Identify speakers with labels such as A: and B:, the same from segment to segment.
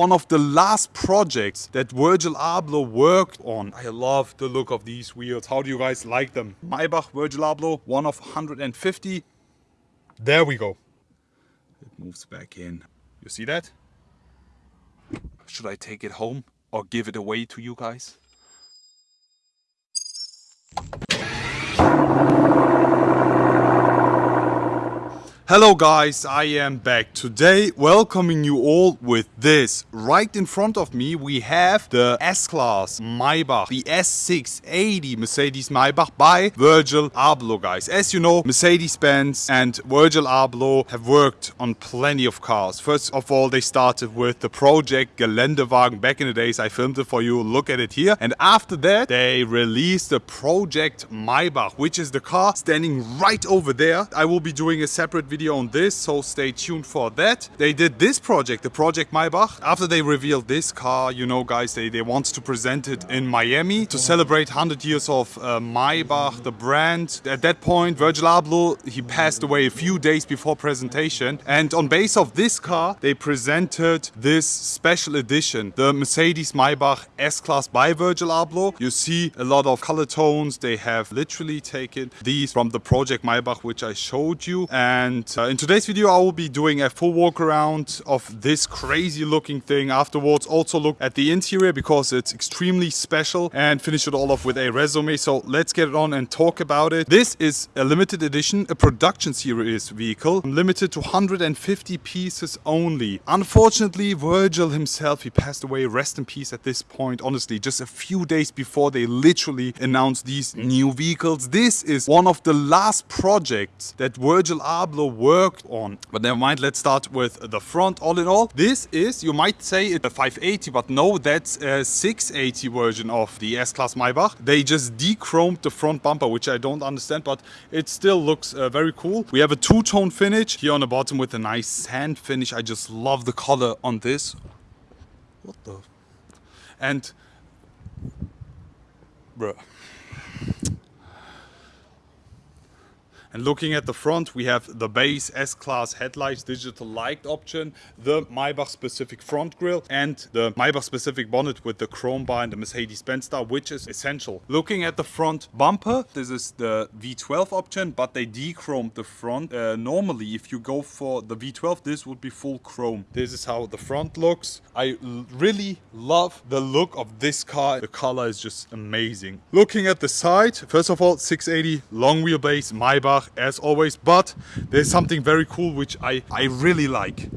A: one of the last projects that Virgil Abloh worked on. I love the look of these wheels. How do you guys like them? Maybach Virgil Abloh, one of 150. There we go. It moves back in. You see that? Should I take it home or give it away to you guys? Hello guys, I am back today welcoming you all with this. Right in front of me we have the S-Class Maybach, the S680 Mercedes Maybach by Virgil Abloh guys. As you know, Mercedes-Benz and Virgil Abloh have worked on plenty of cars. First of all, they started with the project Geländewagen back in the days. I filmed it for you, look at it here. And after that, they released the project Maybach, which is the car standing right over there. I will be doing a separate video video on this, so stay tuned for that. They did this project, the Project Maybach. After they revealed this car, you know guys, they, they want to present it in Miami to celebrate 100 years of uh, Maybach, the brand. At that point, Virgil Abloh, he passed away a few days before presentation. And on base of this car, they presented this special edition, the Mercedes Maybach S-Class by Virgil Abloh. You see a lot of color tones. They have literally taken these from the Project Maybach, which I showed you. And uh, in today's video I will be doing a full walk around of this crazy looking thing. Afterwards also look at the interior because it's extremely special and finish it all off with a resume. So let's get it on and talk about it. This is a limited edition, a production series vehicle, limited to 150 pieces only. Unfortunately Virgil himself, he passed away, rest in peace at this point, honestly, just a few days before they literally announced these new vehicles. This is one of the last projects that Virgil Abloh worked on. But never mind, let's start with the front. All in all, this is, you might say it's a 580, but no, that's a 680 version of the S-Class Maybach. They just de-chromed the front bumper, which I don't understand, but it still looks uh, very cool. We have a two-tone finish here on the bottom with a nice sand finish. I just love the color on this. What the? And, bruh. And looking at the front, we have the base S-Class headlights, digital light option, the Maybach specific front grille, and the Maybach specific bonnet with the chrome bar and the Mercedes-Benz star, which is essential. Looking at the front bumper, this is the V12 option, but they de-chromed the front. Uh, normally, if you go for the V12, this would be full chrome. This is how the front looks. I really love the look of this car. The color is just amazing. Looking at the side, first of all, 680 long wheelbase Maybach as always, but there's something very cool which I, I really like.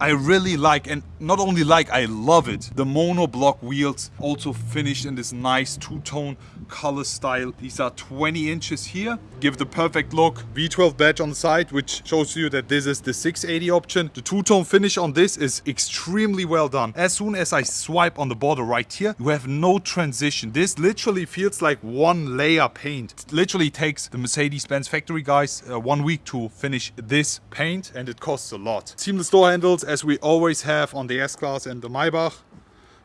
A: I really like and not only like, I love it. The monoblock wheels also finished in this nice two-tone color style. These are 20 inches here, give the perfect look. V12 badge on the side, which shows you that this is the 680 option. The two-tone finish on this is extremely well done. As soon as I swipe on the border right here, you have no transition. This literally feels like one layer paint. It literally takes the Mercedes-Benz factory guys uh, one week to finish this paint and it costs a lot. Seamless door handles as we always have on the S-Class and the Maybach.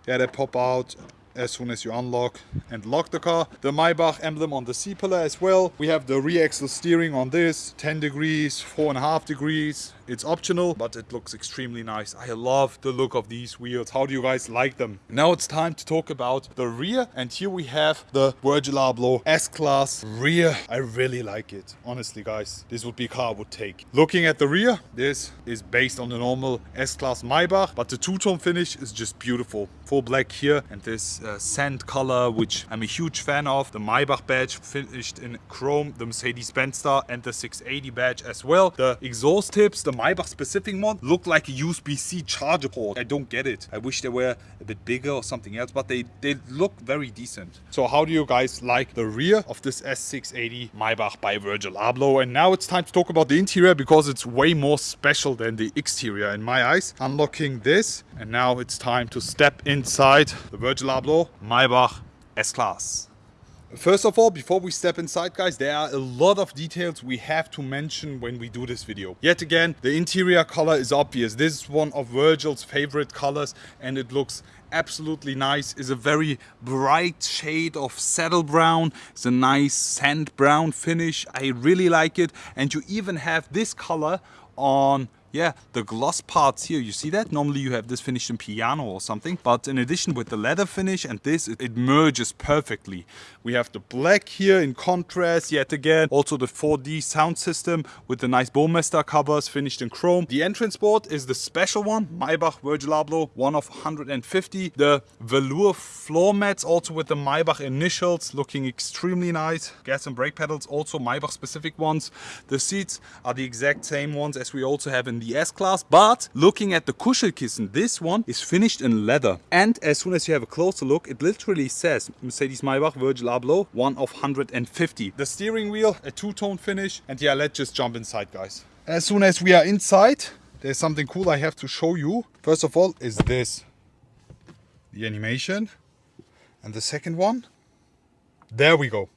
A: Yeah, they pop out as soon as you unlock and lock the car. The Maybach emblem on the C-pillar as well. We have the rear-axle steering on this, 10 degrees, 4.5 degrees. It's optional, but it looks extremely nice. I love the look of these wheels. How do you guys like them? Now it's time to talk about the rear. And here we have the Virgil Abloh S-Class rear. I really like it. Honestly, guys, this would be a car I would take. Looking at the rear, this is based on the normal S-Class Maybach, but the two-tone finish is just beautiful. Full black here and this uh, sand color, which I'm a huge fan of. The Maybach badge finished in chrome, the Mercedes-Benz star and the 680 badge as well. The exhaust tips, the Maybach specific one look like a USB-C charger port. I don't get it. I wish they were a bit bigger or something else, but they, they look very decent. So how do you guys like the rear of this S680 Maybach by Virgil Abloh? And now it's time to talk about the interior because it's way more special than the exterior in my eyes. Unlocking this and now it's time to step inside the Virgil Abloh Maybach S-Class. First of all, before we step inside guys, there are a lot of details we have to mention when we do this video. Yet again, the interior color is obvious. This is one of Virgil's favorite colors and it looks absolutely nice. It's a very bright shade of saddle brown. It's a nice sand brown finish. I really like it. And you even have this color on yeah, the gloss parts here, you see that? Normally you have this finished in piano or something, but in addition with the leather finish and this, it, merges perfectly. We have the black here in contrast yet again. Also the 4D sound system with the nice Burmester covers finished in chrome. The entrance board is the special one, Maybach Virgil Abloh, one of 150. The velour floor mats also with the Maybach initials looking extremely nice. Gas and brake pedals also Maybach specific ones. The seats are the exact same ones as we also have in the S-Class, but looking at the Kuschelkissen, this one is finished in leather. And as soon as you have a closer look, it literally says Mercedes-Maybach Virgil Abloh, one of 150. The steering wheel, a two-tone finish. And yeah, let's just jump inside, guys. As soon as we are inside, there's something cool I have to show you. First of all is this. The animation. And the second one. There we go.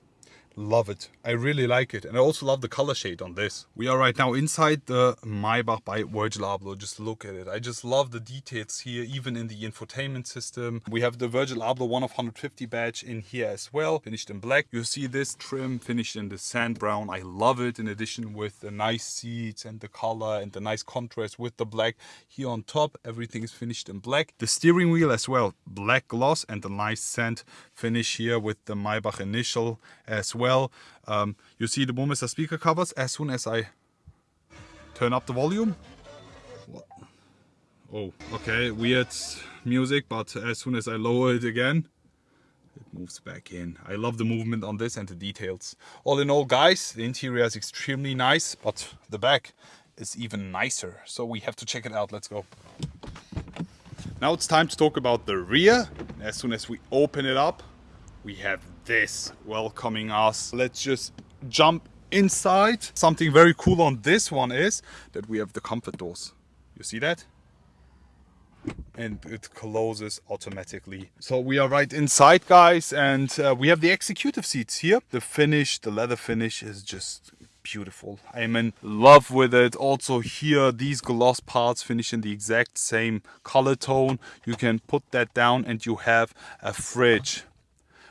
A: Love it. I really like it. And I also love the color shade on this. We are right now inside the Maybach by Virgil Abloh. Just look at it. I just love the details here, even in the infotainment system. We have the Virgil Abloh 1 of 150 badge in here as well, finished in black. You see this trim finished in the sand brown. I love it in addition with the nice seats and the color and the nice contrast with the black. Here on top, everything is finished in black. The steering wheel as well, black gloss and the nice sand finish here with the Maybach initial as well well. Um, you see the Burmester speaker covers as soon as I turn up the volume. Oh, okay, weird music, but as soon as I lower it again, it moves back in. I love the movement on this and the details. All in all, guys, the interior is extremely nice, but the back is even nicer. So we have to check it out. Let's go. Now it's time to talk about the rear. As soon as we open it up, we have this welcoming us. Let's just jump inside. Something very cool on this one is that we have the comfort doors. You see that? and it closes automatically. So we are right inside guys and uh, we have the executive seats here. The finish, the leather finish is just beautiful. I'm in love with it. Also here, these gloss parts finish in the exact same color tone. You can put that down and you have a fridge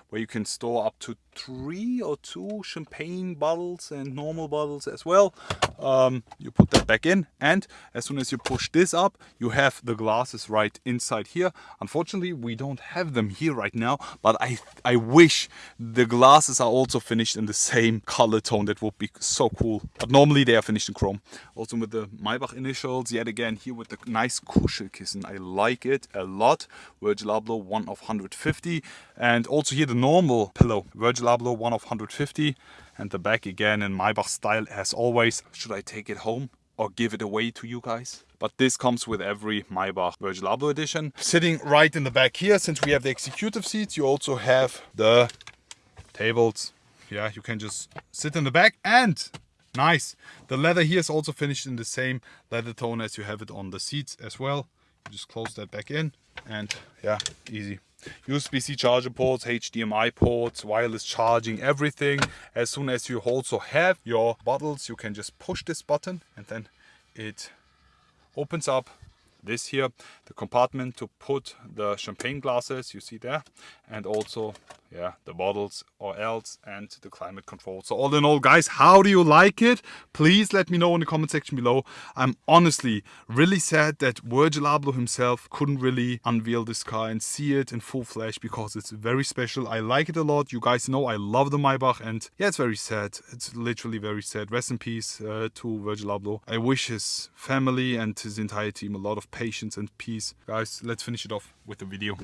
A: where you can store up to three or two champagne bottles and normal bottles as well. Um, you put that back in and as soon as you push this up, you have the glasses right inside here. Unfortunately, we don't have them here right now, but I, I wish the glasses are also finished in the same color tone. That would be so cool. But normally they are finished in chrome. Also with the Maybach initials, yet again here with the nice Kuschelkissen. I like it a lot. Virgil Abloh, one of 150. And also here the normal pillow, Virgil Abloh 1 of 150 and the back again in Maybach style as always. Should I take it home or give it away to you guys? But this comes with every Maybach Virgil Abloh edition. Sitting right in the back here, since we have the executive seats, you also have the tables. Yeah, you can just sit in the back and nice. The leather here is also finished in the same leather tone as you have it on the seats as well. You just close that back in and yeah, easy. USB-C charger ports, HDMI ports, wireless charging, everything. As soon as you also have your bottles, you can just push this button and then it opens up this here, the compartment to put the champagne glasses, you see there, and also yeah the bottles or else and the climate control. So all in all guys how do you like it? Please let me know in the comment section below. I'm honestly really sad that virgil abloh himself couldn't really unveil this car and see it in full flash because it's very special. I like it a lot. You guys know i love the maybach and yeah it's very sad. It's literally very sad. Rest in peace uh, to virgil abloh. I wish his family and his entire team a lot of patience and peace. Guys let's finish it off with the video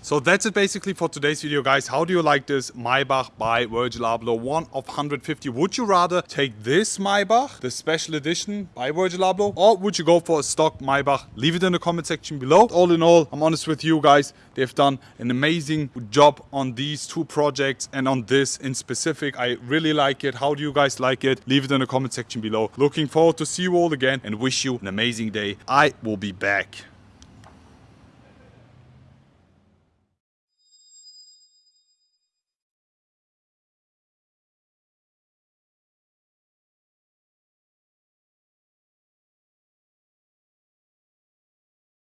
A: so that's it basically for today's video guys. How do you like this Maybach by Virgil Abloh 1 of 150? Would you rather take this Maybach, the special edition by Virgil Abloh, or would you go for a stock Maybach? Leave it in the comment section below. All in all, I'm honest with you guys, they've done an amazing job on these two projects and on this in specific. I really like it. How do you guys like it? Leave it in the comment section below. Looking forward to see you all again and wish you an amazing day. I will be back.